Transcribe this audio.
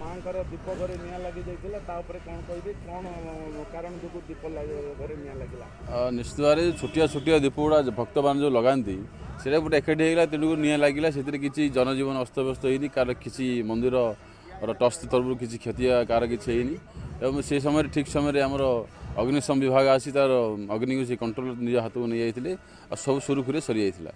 ମାଙ୍କର ଦୀପ ଘରେ ନିଆଁ ଲାଗି ଯାଇଥିଲା ତା ଉପରେ କ'ଣ କହିବେ କ'ଣ କାରଣ ଯୋଗୁଁ ଦୀପ ଘରେ ନିଆଁ ଲାଗିଲା? ନିଶ୍ଚିତ ଭାବରେ ଛୋଟିଆ ଛୋଟିଆ ଦୀପ ଗୁଡ଼ା ଭକ୍ତମାନେ ଯେଉଁ ଲଗାନ୍ତି ସେଇଟା ଗୋଟେ ଏକାଠି ହେଇଗଲା ତେଣୁକୁ ନିଆଁ ଲାଗିଲା ସେଥିରେ କିଛି ଜନଜୀବନ ଅସ୍ତବ୍ୟସ୍ତ ହେଇନି କାହାର କିଛି ମନ୍ଦିରର ଟ୍ରଷ୍ଟ ତରଫରୁ କିଛି କ୍ଷତି କାହାର କିଛି ହେଇନି। ଏବଂ ସେ ସମୟରେ ଠିକ୍ ସମୟରେ ଆମର ଅଗ୍ନିଶମ ବିଭାଗ ଆସି ତାର ଅଗ୍ନିକୁ ସେ କଣ୍ଟ୍ରୋଲ ନିଜ ହାତକୁ ନେଇଯାଇଥିଲେ। ଆଉ ସବୁ ସୁରୁଖୁରୁରେ ସରିଯାଇଥିଲା।